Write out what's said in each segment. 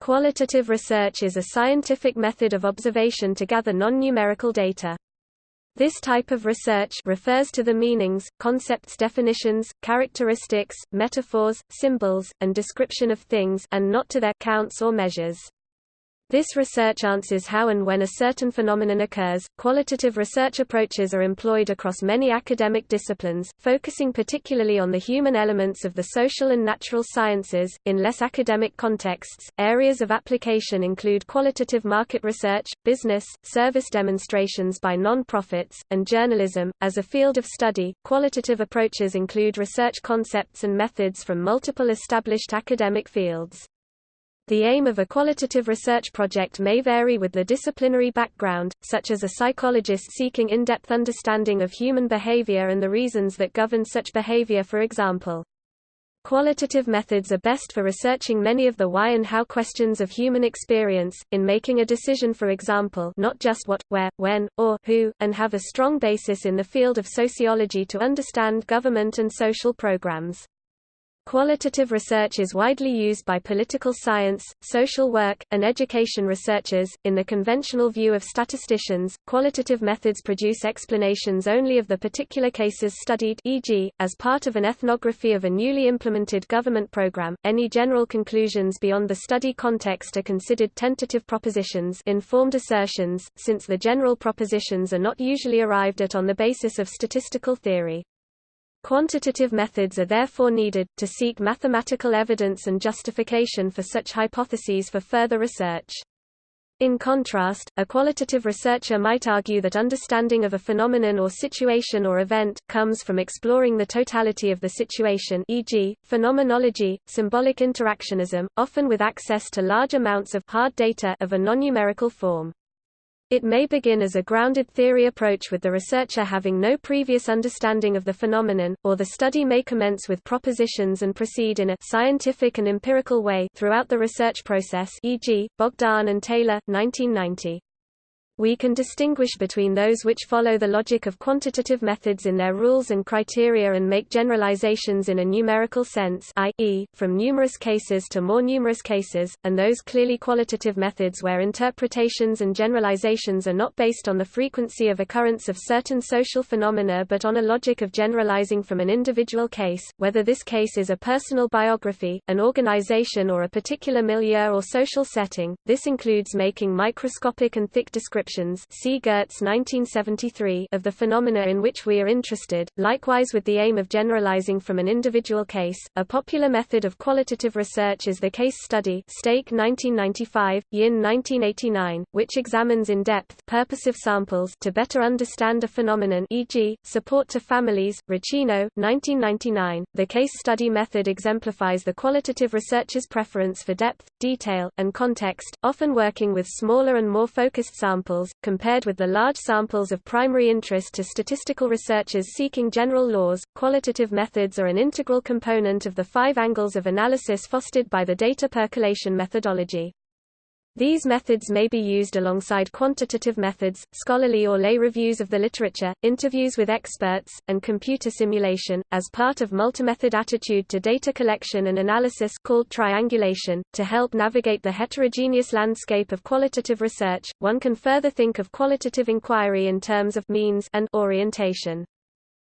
Qualitative research is a scientific method of observation to gather non-numerical data. This type of research refers to the meanings, concepts definitions, characteristics, metaphors, symbols, and description of things and not to their counts or measures. This research answers how and when a certain phenomenon occurs. Qualitative research approaches are employed across many academic disciplines, focusing particularly on the human elements of the social and natural sciences. In less academic contexts, areas of application include qualitative market research, business, service demonstrations by non-profits, and journalism. As a field of study, qualitative approaches include research concepts and methods from multiple established academic fields. The aim of a qualitative research project may vary with the disciplinary background, such as a psychologist seeking in-depth understanding of human behavior and the reasons that govern such behavior for example. Qualitative methods are best for researching many of the why and how questions of human experience, in making a decision for example not just what, where, when, or who, and have a strong basis in the field of sociology to understand government and social programs. Qualitative research is widely used by political science, social work, and education researchers. In the conventional view of statisticians, qualitative methods produce explanations only of the particular cases studied, e.g., as part of an ethnography of a newly implemented government program. Any general conclusions beyond the study context are considered tentative propositions, informed assertions, since the general propositions are not usually arrived at on the basis of statistical theory. Quantitative methods are therefore needed, to seek mathematical evidence and justification for such hypotheses for further research. In contrast, a qualitative researcher might argue that understanding of a phenomenon or situation or event, comes from exploring the totality of the situation e.g., phenomenology, symbolic interactionism, often with access to large amounts of hard data of a non-numerical form. It may begin as a grounded theory approach with the researcher having no previous understanding of the phenomenon, or the study may commence with propositions and proceed in a scientific and empirical way throughout the research process e.g., Bogdan and Taylor, 1990 we can distinguish between those which follow the logic of quantitative methods in their rules and criteria and make generalizations in a numerical sense i.e., from numerous cases to more numerous cases, and those clearly qualitative methods where interpretations and generalizations are not based on the frequency of occurrence of certain social phenomena but on a logic of generalizing from an individual case, whether this case is a personal biography, an organization or a particular milieu or social setting. This includes making microscopic and thick descriptions see Geertz 1973 of the phenomena in which we are interested, likewise with the aim of generalizing from an individual case. A popular method of qualitative research is the case study Stake 1995, Yin 1989, which examines in depth purposive samples to better understand a phenomenon e.g., support to families, Racino, 1999. The case study method exemplifies the qualitative researcher's preference for depth, detail, and context, often working with smaller and more focused samples samples, compared with the large samples of primary interest to statistical researchers seeking general laws. Qualitative methods are an integral component of the five angles of analysis fostered by the data percolation methodology. These methods may be used alongside quantitative methods, scholarly or lay reviews of the literature, interviews with experts, and computer simulation, as part of multi-method attitude to data collection and analysis called triangulation. To help navigate the heterogeneous landscape of qualitative research, one can further think of qualitative inquiry in terms of means and orientation.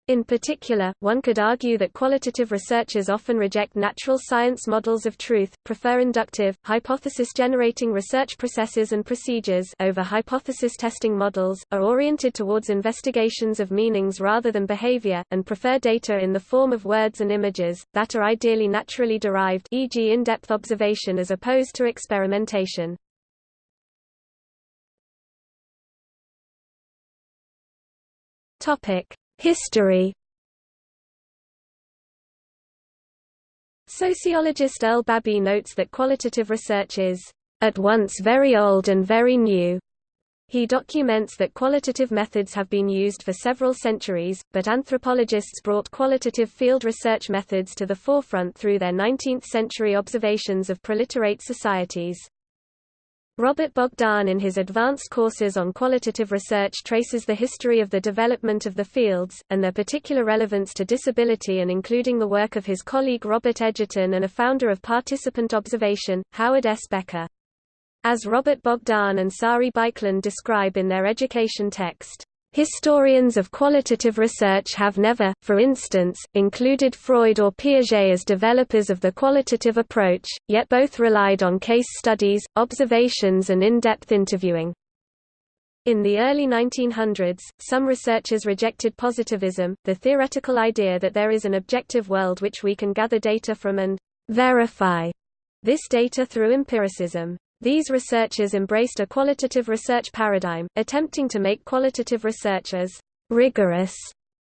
In particular, one could argue that qualitative researchers often reject natural science models of truth, prefer inductive, hypothesis-generating research processes and procedures over hypothesis-testing models, are oriented towards investigations of meanings rather than behavior, and prefer data in the form of words and images, that are ideally naturally derived e.g. in-depth observation as opposed to experimentation. Topic. History Sociologist Earl Babbie notes that qualitative research is at once very old and very new. He documents that qualitative methods have been used for several centuries, but anthropologists brought qualitative field research methods to the forefront through their 19th-century observations of preliterate societies. Robert Bogdan in his advanced courses on qualitative research traces the history of the development of the fields, and their particular relevance to disability and including the work of his colleague Robert Edgerton and a founder of participant observation, Howard S. Becker. As Robert Bogdan and Sari Biklen describe in their education text, Historians of qualitative research have never, for instance, included Freud or Piaget as developers of the qualitative approach, yet both relied on case studies, observations and in-depth interviewing. In the early 1900s, some researchers rejected positivism, the theoretical idea that there is an objective world which we can gather data from and verify this data through empiricism. These researchers embraced a qualitative research paradigm, attempting to make qualitative research as rigorous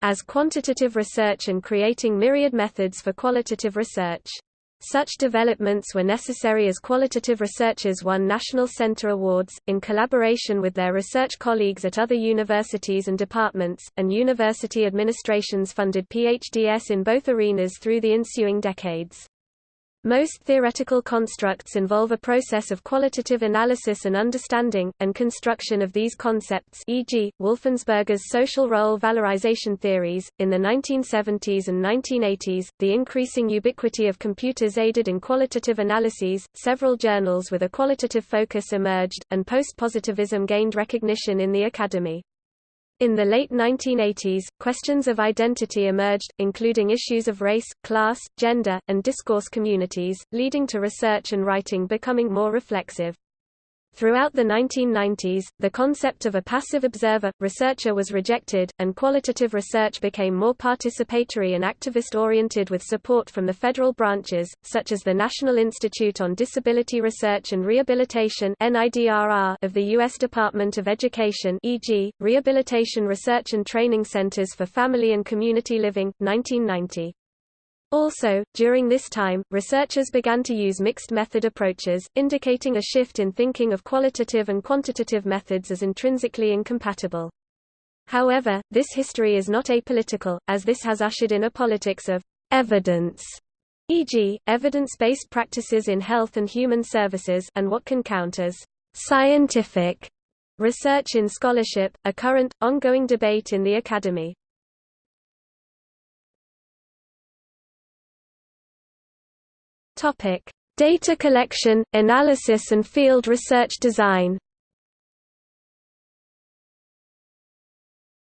as quantitative research and creating myriad methods for qualitative research. Such developments were necessary as qualitative researchers won National Center Awards, in collaboration with their research colleagues at other universities and departments, and university administrations funded PhDs in both arenas through the ensuing decades. Most theoretical constructs involve a process of qualitative analysis and understanding, and construction of these concepts e.g., Wolfensberger's social role valorization theories. In the 1970s and 1980s, the increasing ubiquity of computers aided in qualitative analyses, several journals with a qualitative focus emerged, and post-positivism gained recognition in the academy. In the late 1980s, questions of identity emerged, including issues of race, class, gender, and discourse communities, leading to research and writing becoming more reflexive. Throughout the 1990s, the concept of a passive observer, researcher was rejected, and qualitative research became more participatory and activist-oriented with support from the federal branches, such as the National Institute on Disability Research and Rehabilitation of the U.S. Department of Education e.g., Rehabilitation Research and Training Centers for Family and Community Living, 1990. Also, during this time, researchers began to use mixed method approaches, indicating a shift in thinking of qualitative and quantitative methods as intrinsically incompatible. However, this history is not apolitical, as this has ushered in a politics of evidence, e.g., evidence-based practices in health and human services and what can count as scientific research in scholarship, a current, ongoing debate in the academy. Topic: Data collection, analysis and field research design.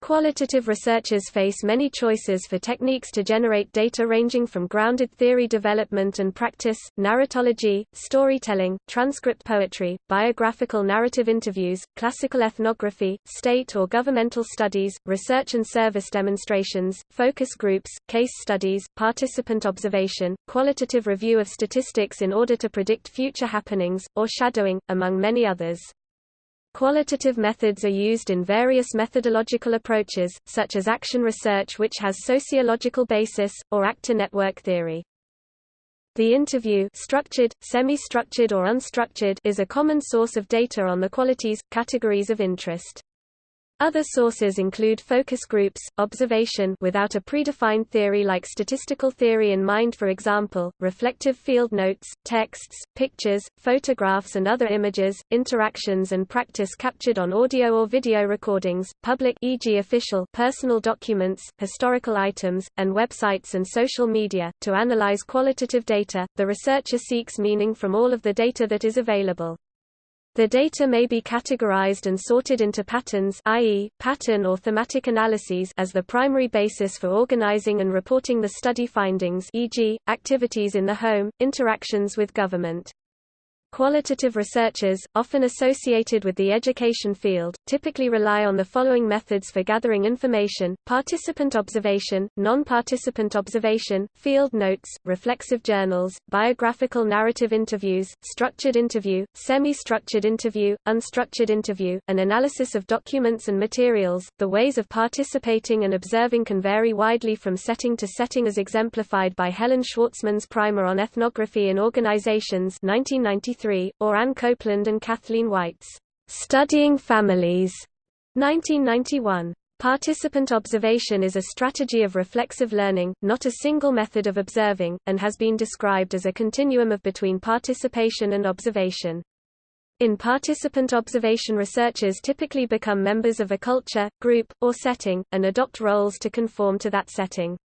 Qualitative researchers face many choices for techniques to generate data ranging from grounded theory development and practice, narratology, storytelling, transcript poetry, biographical narrative interviews, classical ethnography, state or governmental studies, research and service demonstrations, focus groups, case studies, participant observation, qualitative review of statistics in order to predict future happenings, or shadowing, among many others. Qualitative methods are used in various methodological approaches, such as action research which has sociological basis, or actor network theory. The interview structured, semi-structured or unstructured is a common source of data on the qualities, categories of interest. Other sources include focus groups, observation without a predefined theory like statistical theory in mind for example, reflective field notes, texts, pictures, photographs and other images, interactions and practice captured on audio or video recordings, public e.g. official personal documents, historical items, and websites and social media. To analyze qualitative data, the researcher seeks meaning from all of the data that is available. The data may be categorized and sorted into patterns i.e., pattern or thematic analyses as the primary basis for organizing and reporting the study findings e.g., activities in the home, interactions with government. Qualitative researchers, often associated with the education field, typically rely on the following methods for gathering information, participant observation, non-participant observation, field notes, reflexive journals, biographical narrative interviews, structured interview, semi-structured interview, unstructured interview, and analysis of documents and materials. The ways of participating and observing can vary widely from setting to setting as exemplified by Helen Schwartzman's primer on ethnography in organizations 1993 or Anne Copeland and Kathleen White's Studying Families, 1991. Participant observation is a strategy of reflexive learning, not a single method of observing, and has been described as a continuum of between participation and observation. In participant observation researchers typically become members of a culture, group, or setting, and adopt roles to conform to that setting.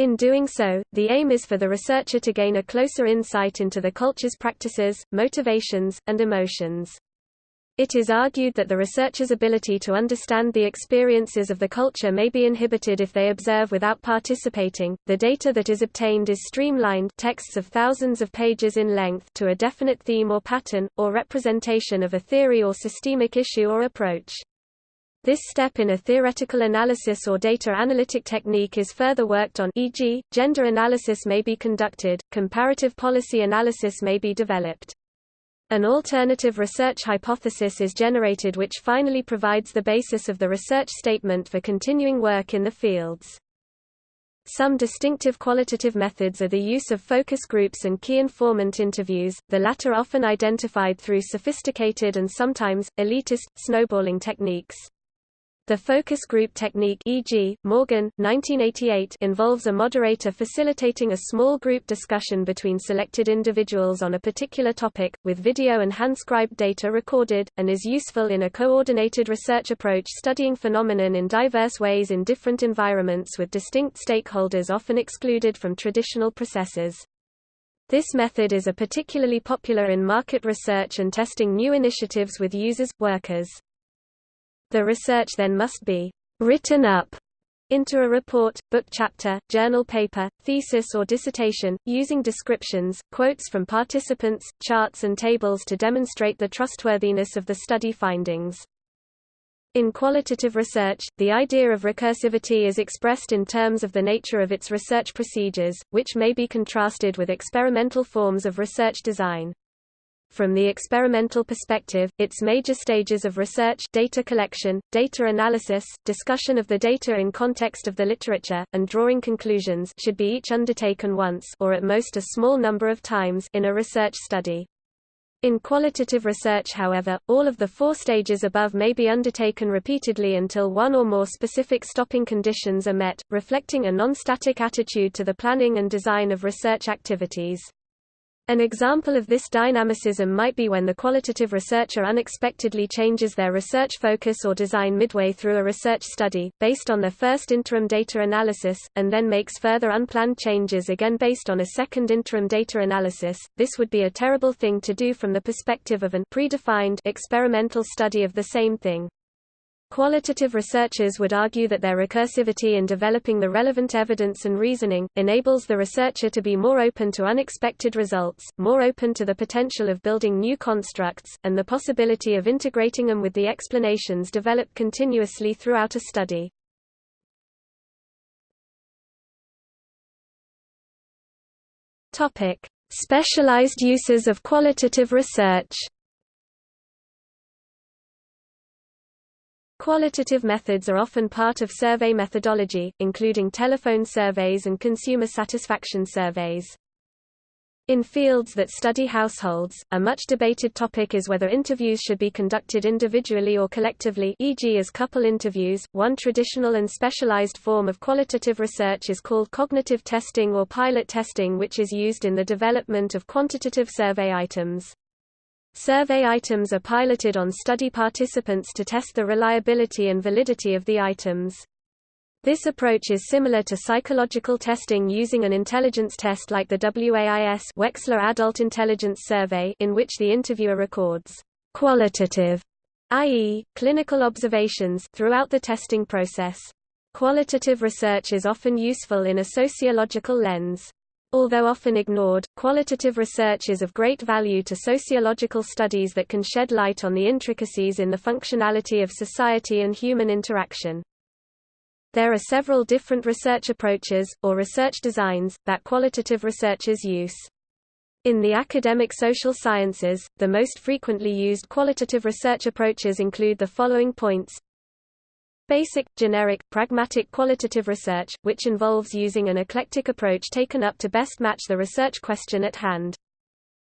In doing so, the aim is for the researcher to gain a closer insight into the culture's practices, motivations, and emotions. It is argued that the researcher's ability to understand the experiences of the culture may be inhibited if they observe without participating. The data that is obtained is streamlined texts of thousands of pages in length to a definite theme or pattern, or representation of a theory or systemic issue or approach. This step in a theoretical analysis or data analytic technique is further worked on e.g., gender analysis may be conducted, comparative policy analysis may be developed. An alternative research hypothesis is generated which finally provides the basis of the research statement for continuing work in the fields. Some distinctive qualitative methods are the use of focus groups and key informant interviews, the latter often identified through sophisticated and sometimes, elitist, snowballing techniques. The focus group technique e.g., Morgan, 1988 involves a moderator facilitating a small group discussion between selected individuals on a particular topic, with video and hand-scribed data recorded, and is useful in a coordinated research approach studying phenomenon in diverse ways in different environments with distinct stakeholders often excluded from traditional processes. This method is a particularly popular in market research and testing new initiatives with users, workers. The research then must be written up into a report, book chapter, journal paper, thesis or dissertation, using descriptions, quotes from participants, charts and tables to demonstrate the trustworthiness of the study findings. In qualitative research, the idea of recursivity is expressed in terms of the nature of its research procedures, which may be contrasted with experimental forms of research design. From the experimental perspective, its major stages of research data collection, data analysis, discussion of the data in context of the literature, and drawing conclusions should be each undertaken once or at most a small number of times in a research study. In qualitative research however, all of the four stages above may be undertaken repeatedly until one or more specific stopping conditions are met, reflecting a non-static attitude to the planning and design of research activities. An example of this dynamicism might be when the qualitative researcher unexpectedly changes their research focus or design midway through a research study, based on their first interim data analysis, and then makes further unplanned changes again based on a second interim data analysis. This would be a terrible thing to do from the perspective of an predefined experimental study of the same thing. Qualitative researchers would argue that their recursivity in developing the relevant evidence and reasoning, enables the researcher to be more open to unexpected results, more open to the potential of building new constructs, and the possibility of integrating them with the explanations developed continuously throughout a study. Specialized uses of qualitative research Qualitative methods are often part of survey methodology, including telephone surveys and consumer satisfaction surveys. In fields that study households, a much debated topic is whether interviews should be conducted individually or collectively e.g. as couple interviews. One traditional and specialized form of qualitative research is called cognitive testing or pilot testing which is used in the development of quantitative survey items. Survey items are piloted on study participants to test the reliability and validity of the items. This approach is similar to psychological testing using an intelligence test like the WAIS Wechsler Adult Intelligence Survey in which the interviewer records qualitative, i.e., clinical observations throughout the testing process. Qualitative research is often useful in a sociological lens. Although often ignored, qualitative research is of great value to sociological studies that can shed light on the intricacies in the functionality of society and human interaction. There are several different research approaches, or research designs, that qualitative researchers use. In the academic social sciences, the most frequently used qualitative research approaches include the following points Basic, generic, pragmatic qualitative research, which involves using an eclectic approach taken up to best match the research question at hand.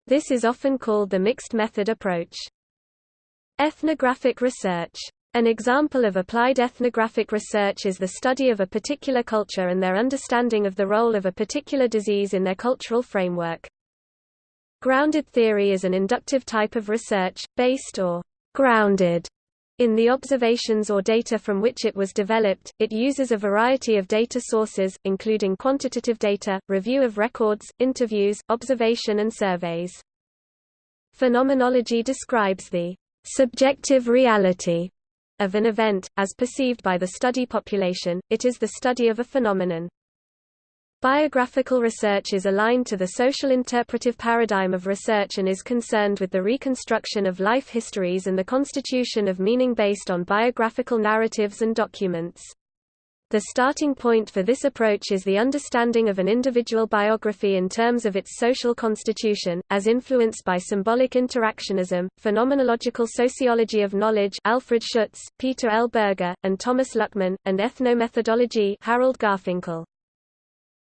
This is often called the mixed method approach. Ethnographic research. An example of applied ethnographic research is the study of a particular culture and their understanding of the role of a particular disease in their cultural framework. Grounded theory is an inductive type of research, based or grounded in the observations or data from which it was developed, it uses a variety of data sources, including quantitative data, review of records, interviews, observation and surveys. Phenomenology describes the subjective reality of an event, as perceived by the study population, it is the study of a phenomenon. Biographical research is aligned to the social interpretive paradigm of research and is concerned with the reconstruction of life histories and the constitution of meaning based on biographical narratives and documents. The starting point for this approach is the understanding of an individual biography in terms of its social constitution, as influenced by symbolic interactionism, phenomenological sociology of knowledge Alfred Schutz, Peter L. Berger, and Thomas Luckmann, and ethnomethodology Harold Garfinkel.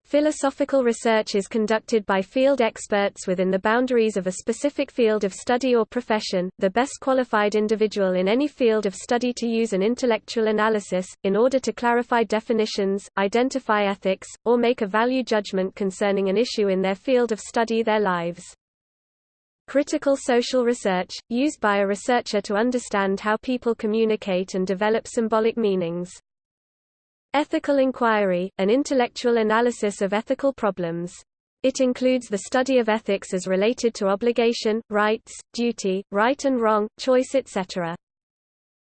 Philosophical research is conducted by field experts within the boundaries of a specific field of study or profession, the best qualified individual in any field of study to use an intellectual analysis, in order to clarify definitions, identify ethics, or make a value judgment concerning an issue in their field of study their lives. Critical social research, used by a researcher to understand how people communicate and develop symbolic meanings. Ethical inquiry, an intellectual analysis of ethical problems. It includes the study of ethics as related to obligation, rights, duty, right and wrong, choice etc.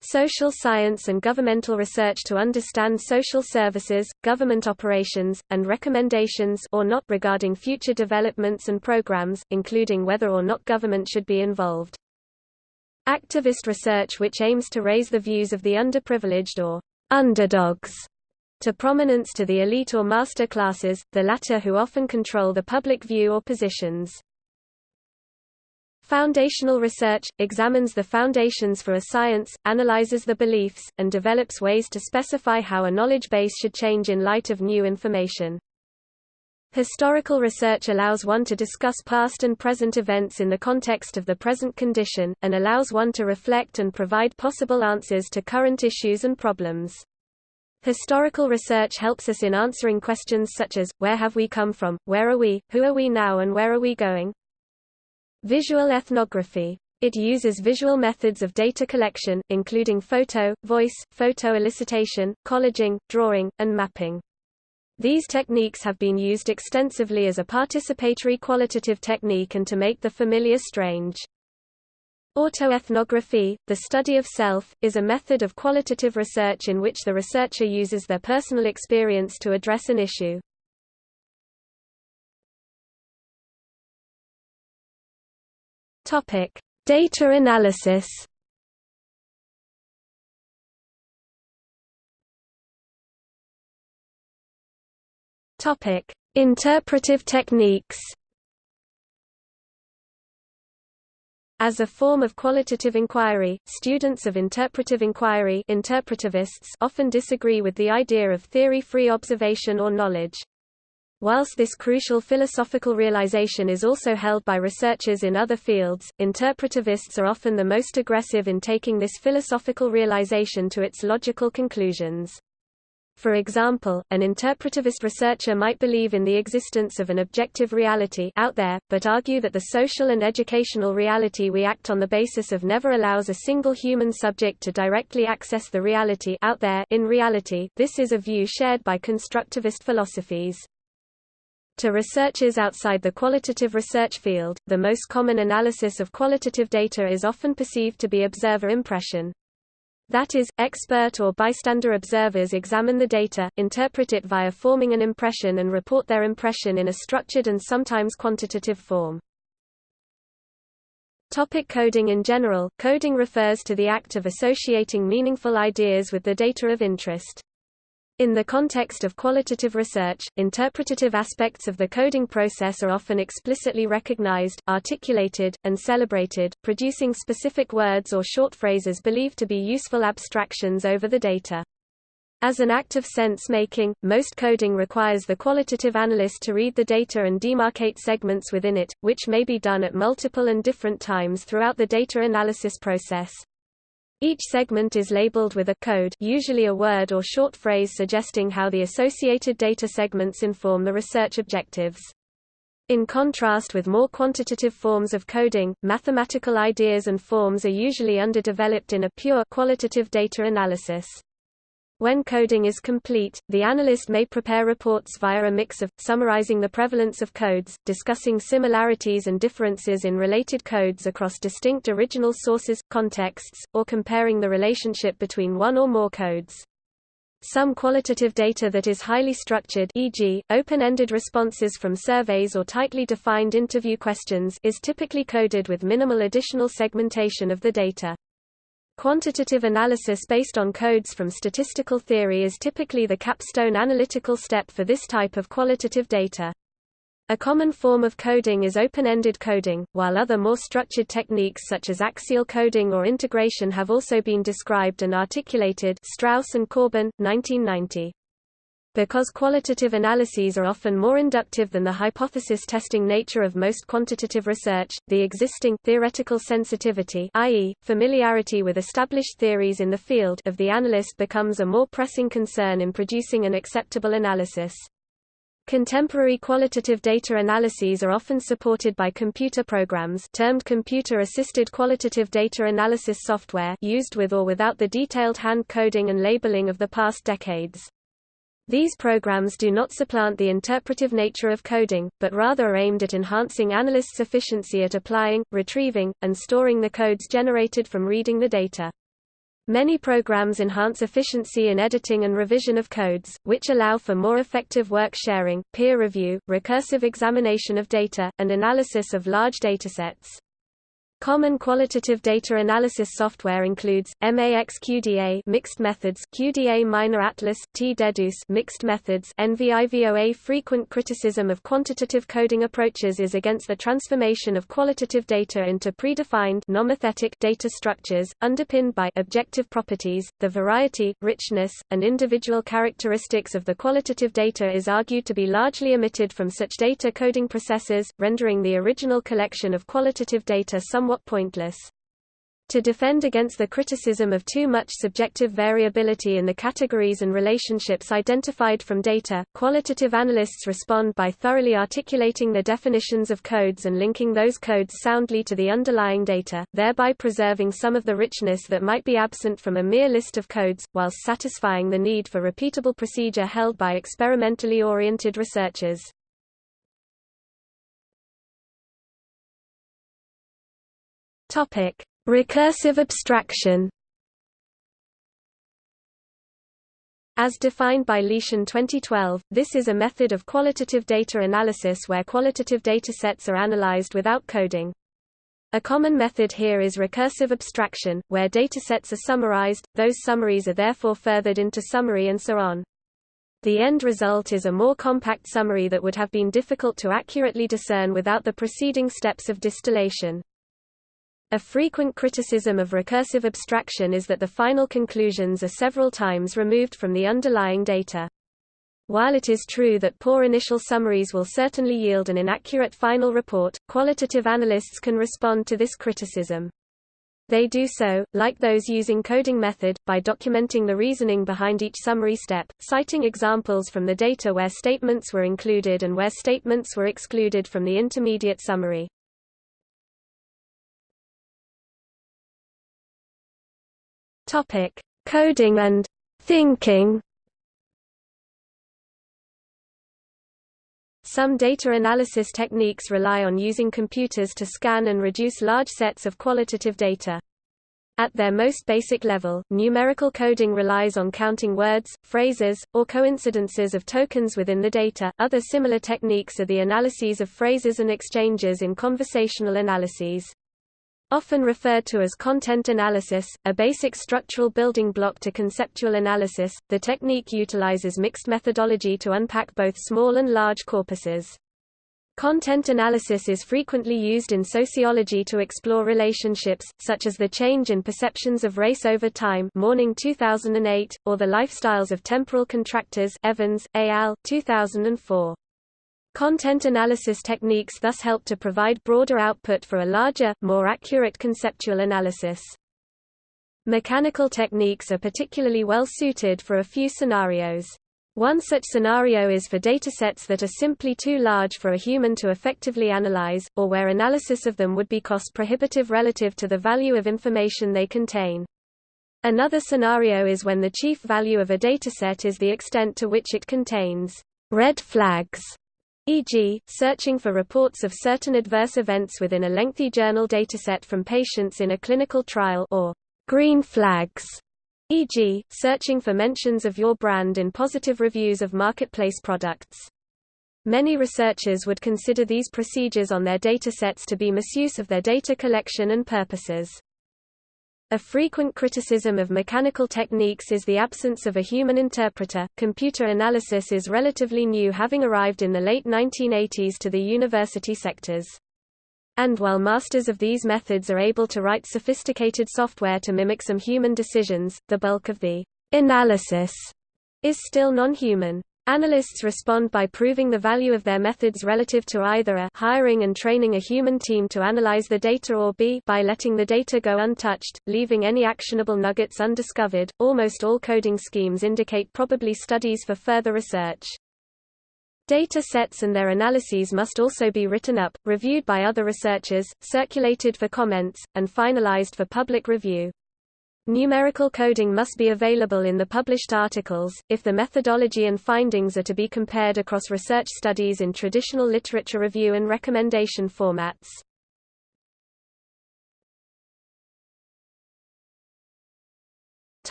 Social science and governmental research to understand social services, government operations, and recommendations or not regarding future developments and programs, including whether or not government should be involved. Activist research which aims to raise the views of the underprivileged or underdogs to prominence to the elite or master classes, the latter who often control the public view or positions. Foundational research, examines the foundations for a science, analyzes the beliefs, and develops ways to specify how a knowledge base should change in light of new information. Historical research allows one to discuss past and present events in the context of the present condition, and allows one to reflect and provide possible answers to current issues and problems. Historical research helps us in answering questions such as, where have we come from, where are we, who are we now and where are we going? Visual ethnography. It uses visual methods of data collection, including photo, voice, photo elicitation, collaging, drawing, and mapping. These techniques have been used extensively as a participatory qualitative technique and to make the familiar strange. Autoethnography, the study of self, is a method of qualitative research in which the researcher uses their personal experience to address an issue. Data analysis. Interpretive techniques. As a form of qualitative inquiry, students of interpretive inquiry interpretivists often disagree with the idea of theory-free observation or knowledge. Whilst this crucial philosophical realization is also held by researchers in other fields, interpretivists are often the most aggressive in taking this philosophical realization to its logical conclusions. For example, an interpretivist researcher might believe in the existence of an objective reality out there, but argue that the social and educational reality we act on the basis of never allows a single human subject to directly access the reality out there in reality. This is a view shared by constructivist philosophies. To researchers outside the qualitative research field, the most common analysis of qualitative data is often perceived to be observer impression. That is, expert or bystander observers examine the data, interpret it via forming an impression and report their impression in a structured and sometimes quantitative form. Topic coding In general, coding refers to the act of associating meaningful ideas with the data of interest. In the context of qualitative research, interpretative aspects of the coding process are often explicitly recognized, articulated, and celebrated, producing specific words or short phrases believed to be useful abstractions over the data. As an act of sense-making, most coding requires the qualitative analyst to read the data and demarcate segments within it, which may be done at multiple and different times throughout the data analysis process. Each segment is labeled with a code usually a word or short phrase suggesting how the associated data segments inform the research objectives. In contrast with more quantitative forms of coding, mathematical ideas and forms are usually underdeveloped in a pure qualitative data analysis. When coding is complete, the analyst may prepare reports via a mix of, summarizing the prevalence of codes, discussing similarities and differences in related codes across distinct original sources, contexts, or comparing the relationship between one or more codes. Some qualitative data that is highly structured e.g., open-ended responses from surveys or tightly defined interview questions is typically coded with minimal additional segmentation of the data. Quantitative analysis based on codes from statistical theory is typically the capstone analytical step for this type of qualitative data. A common form of coding is open-ended coding, while other more structured techniques such as axial coding or integration have also been described and articulated Strauss and Corbin, 1990. Because qualitative analyses are often more inductive than the hypothesis-testing nature of most quantitative research, the existing theoretical sensitivity i.e., familiarity with established theories in the field of the analyst becomes a more pressing concern in producing an acceptable analysis. Contemporary qualitative data analyses are often supported by computer programs termed computer-assisted qualitative data analysis software used with or without the detailed hand coding and labeling of the past decades. These programs do not supplant the interpretive nature of coding, but rather are aimed at enhancing analysts' efficiency at applying, retrieving, and storing the codes generated from reading the data. Many programs enhance efficiency in editing and revision of codes, which allow for more effective work sharing, peer review, recursive examination of data, and analysis of large datasets. Common qualitative data analysis software includes MAX-QDA mixed methods, QDA Miner Atlas, T-Deduce mixed methods, NVivo A. Frequent criticism of quantitative coding approaches is against the transformation of qualitative data into predefined nomothetic data structures underpinned by objective properties. The variety, richness, and individual characteristics of the qualitative data is argued to be largely omitted from such data coding processes, rendering the original collection of qualitative data somewhat somewhat pointless. To defend against the criticism of too much subjective variability in the categories and relationships identified from data, qualitative analysts respond by thoroughly articulating the definitions of codes and linking those codes soundly to the underlying data, thereby preserving some of the richness that might be absent from a mere list of codes, whilst satisfying the need for repeatable procedure held by experimentally oriented researchers. Topic: Recursive abstraction. As defined by Leshan 2012, this is a method of qualitative data analysis where qualitative datasets are analyzed without coding. A common method here is recursive abstraction, where datasets are summarized, those summaries are therefore furthered into summary and so on. The end result is a more compact summary that would have been difficult to accurately discern without the preceding steps of distillation. A frequent criticism of recursive abstraction is that the final conclusions are several times removed from the underlying data. While it is true that poor initial summaries will certainly yield an inaccurate final report, qualitative analysts can respond to this criticism. They do so, like those using coding method, by documenting the reasoning behind each summary step, citing examples from the data where statements were included and where statements were excluded from the intermediate summary. Topic: Coding and thinking. Some data analysis techniques rely on using computers to scan and reduce large sets of qualitative data. At their most basic level, numerical coding relies on counting words, phrases, or coincidences of tokens within the data. Other similar techniques are the analyses of phrases and exchanges in conversational analyses. Often referred to as content analysis, a basic structural building block to conceptual analysis, the technique utilizes mixed methodology to unpack both small and large corpuses. Content analysis is frequently used in sociology to explore relationships, such as the change in perceptions of race over time Morning 2008, or the lifestyles of temporal contractors Evans, al. 2004. Content analysis techniques thus help to provide broader output for a larger, more accurate conceptual analysis. Mechanical techniques are particularly well suited for a few scenarios. One such scenario is for datasets that are simply too large for a human to effectively analyze, or where analysis of them would be cost-prohibitive relative to the value of information they contain. Another scenario is when the chief value of a dataset is the extent to which it contains red flags, e.g., searching for reports of certain adverse events within a lengthy journal dataset from patients in a clinical trial or green flags, e.g., searching for mentions of your brand in positive reviews of marketplace products. Many researchers would consider these procedures on their datasets to be misuse of their data collection and purposes. A frequent criticism of mechanical techniques is the absence of a human interpreter. Computer analysis is relatively new, having arrived in the late 1980s to the university sectors. And while masters of these methods are able to write sophisticated software to mimic some human decisions, the bulk of the analysis is still non-human. Analysts respond by proving the value of their methods relative to either a hiring and training a human team to analyze the data or b by letting the data go untouched, leaving any actionable nuggets undiscovered. Almost all coding schemes indicate probably studies for further research. Data sets and their analyses must also be written up, reviewed by other researchers, circulated for comments, and finalized for public review. Numerical coding must be available in the published articles, if the methodology and findings are to be compared across research studies in traditional literature review and recommendation formats.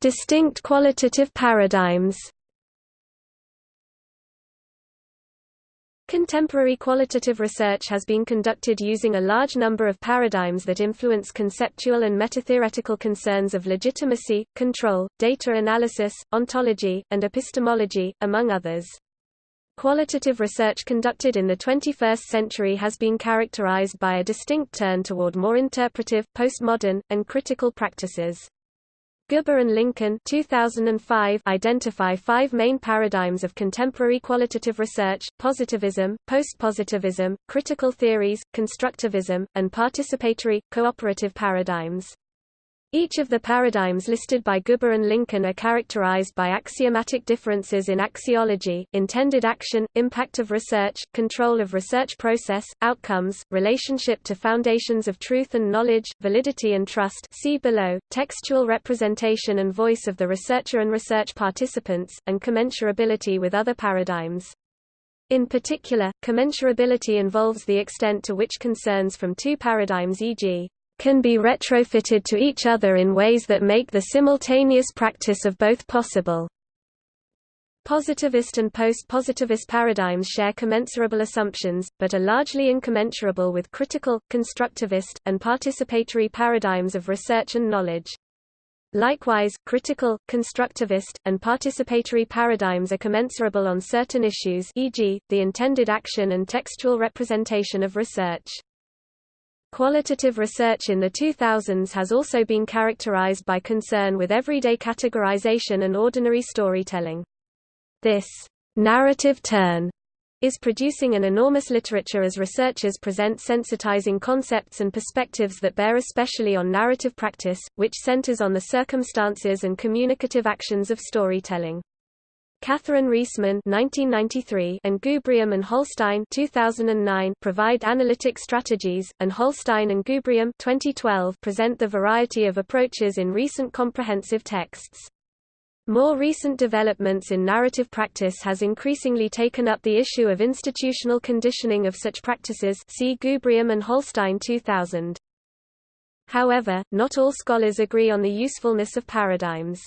Distinct qualitative paradigms Contemporary qualitative research has been conducted using a large number of paradigms that influence conceptual and metatheoretical concerns of legitimacy, control, data analysis, ontology, and epistemology, among others. Qualitative research conducted in the 21st century has been characterized by a distinct turn toward more interpretive, postmodern, and critical practices. Guba and Lincoln 2005 identify five main paradigms of contemporary qualitative research, positivism, postpositivism, critical theories, constructivism, and participatory, cooperative paradigms. Each of the paradigms listed by Guba and Lincoln are characterized by axiomatic differences in axiology, intended action, impact of research, control of research process, outcomes, relationship to foundations of truth and knowledge, validity and trust see below, textual representation and voice of the researcher and research participants, and commensurability with other paradigms. In particular, commensurability involves the extent to which concerns from two paradigms e.g can be retrofitted to each other in ways that make the simultaneous practice of both possible. Positivist and post-positivist paradigms share commensurable assumptions, but are largely incommensurable with critical, constructivist, and participatory paradigms of research and knowledge. Likewise, critical, constructivist, and participatory paradigms are commensurable on certain issues e.g., the intended action and textual representation of research. Qualitative research in the 2000s has also been characterized by concern with everyday categorization and ordinary storytelling. This narrative turn is producing an enormous literature as researchers present sensitizing concepts and perspectives that bear especially on narrative practice, which centers on the circumstances and communicative actions of storytelling. Catherine Riessman (1993) and Gubrium and Holstein (2009) provide analytic strategies, and Holstein and Gubrium (2012) present the variety of approaches in recent comprehensive texts. More recent developments in narrative practice has increasingly taken up the issue of institutional conditioning of such practices. See Gubrium and Holstein 2000. However, not all scholars agree on the usefulness of paradigms.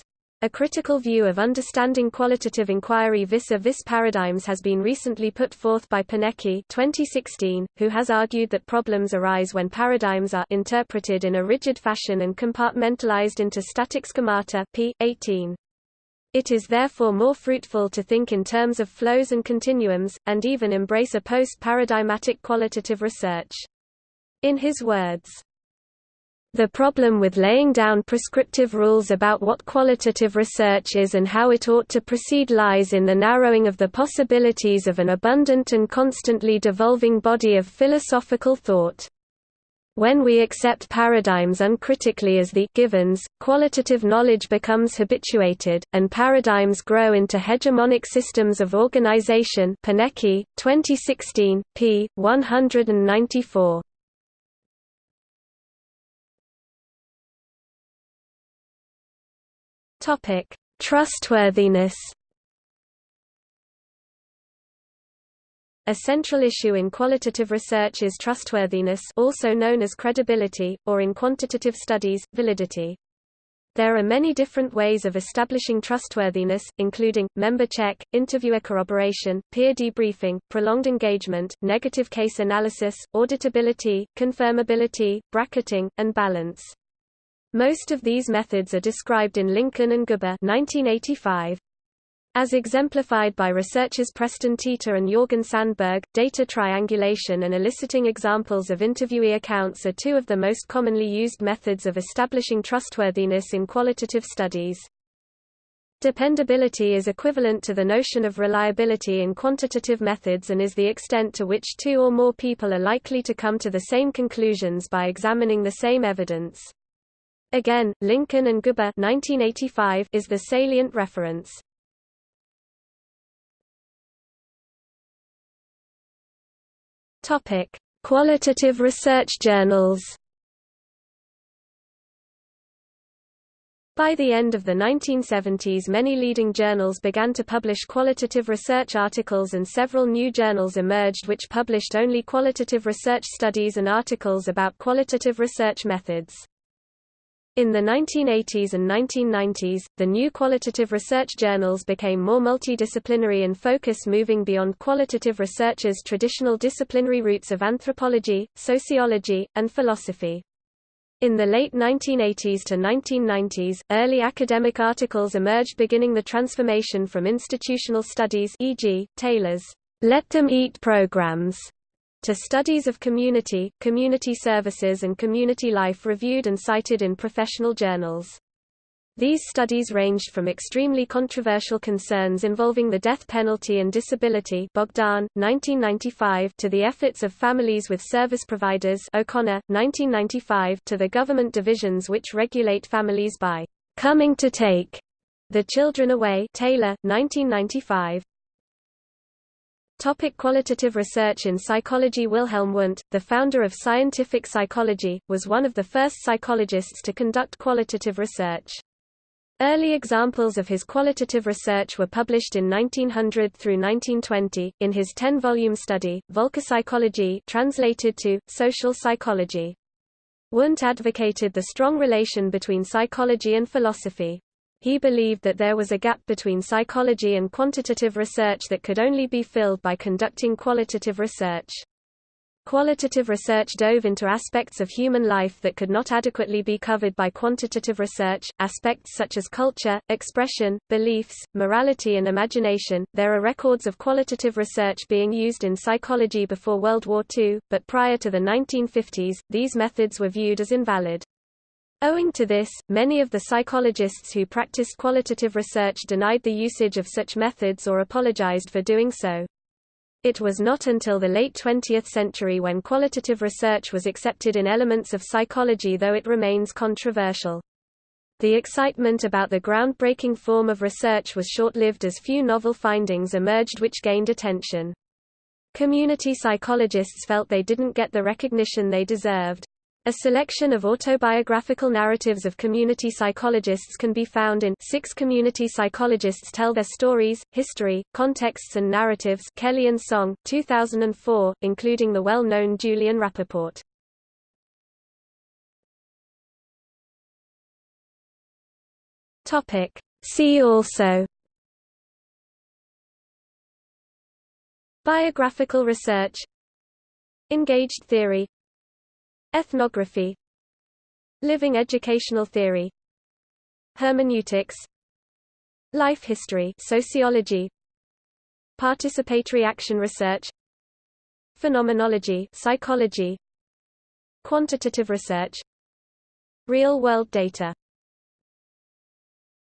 A critical view of understanding qualitative inquiry vis-a-vis -vis paradigms has been recently put forth by Pernecky 2016, who has argued that problems arise when paradigms are interpreted in a rigid fashion and compartmentalized into static schemata p. 18. It is therefore more fruitful to think in terms of flows and continuums, and even embrace a post-paradigmatic qualitative research. In his words, the problem with laying down prescriptive rules about what qualitative research is and how it ought to proceed lies in the narrowing of the possibilities of an abundant and constantly devolving body of philosophical thought. When we accept paradigms uncritically as the givens, qualitative knowledge becomes habituated, and paradigms grow into hegemonic systems of organization Pernecky, 2016, p. 194. Trustworthiness A central issue in qualitative research is trustworthiness also known as credibility, or in quantitative studies, validity. There are many different ways of establishing trustworthiness, including, member check, interviewer corroboration, peer debriefing, prolonged engagement, negative case analysis, auditability, confirmability, bracketing, and balance. Most of these methods are described in Lincoln and Guba 1985. As exemplified by researchers Preston Teeter and Jorgen Sandberg, data triangulation and eliciting examples of interviewee accounts are two of the most commonly used methods of establishing trustworthiness in qualitative studies. Dependability is equivalent to the notion of reliability in quantitative methods and is the extent to which two or more people are likely to come to the same conclusions by examining the same evidence. Again, Lincoln and Guba 1985 is the salient reference. Topic: Qualitative research journals. By the end of the 1970s many leading journals began to publish qualitative research articles and several new journals emerged which published only qualitative research studies and articles about qualitative research methods. In the 1980s and 1990s, the new qualitative research journals became more multidisciplinary in focus moving beyond qualitative research's traditional disciplinary roots of anthropology, sociology, and philosophy. In the late 1980s to 1990s, early academic articles emerged beginning the transformation from institutional studies e.g., Taylor's Let Them Eat programs to studies of community, community services and community life reviewed and cited in professional journals. These studies ranged from extremely controversial concerns involving the death penalty and disability Bogdan, 1995 to the efforts of families with service providers O'Connor, 1995 to the government divisions which regulate families by «coming to take» the children away Taylor, 1995. Topic qualitative research in psychology Wilhelm Wundt, the founder of scientific psychology, was one of the first psychologists to conduct qualitative research. Early examples of his qualitative research were published in 1900 through 1920, in his 10-volume study, Völkerpsychologie translated to, Social Psychology. Wundt advocated the strong relation between psychology and philosophy. He believed that there was a gap between psychology and quantitative research that could only be filled by conducting qualitative research. Qualitative research dove into aspects of human life that could not adequately be covered by quantitative research, aspects such as culture, expression, beliefs, morality, and imagination. There are records of qualitative research being used in psychology before World War II, but prior to the 1950s, these methods were viewed as invalid. Owing to this, many of the psychologists who practiced qualitative research denied the usage of such methods or apologized for doing so. It was not until the late 20th century when qualitative research was accepted in elements of psychology though it remains controversial. The excitement about the groundbreaking form of research was short-lived as few novel findings emerged which gained attention. Community psychologists felt they didn't get the recognition they deserved. A selection of autobiographical narratives of community psychologists can be found in Six Community Psychologists Tell Their Stories, History, Contexts and Narratives Kelly and Song, 2004, including the well-known Julian Rappaport. See also Biographical research Engaged theory Ethnography Living educational theory Hermeneutics Life history sociology Participatory action research Phenomenology psychology Quantitative research Real-world data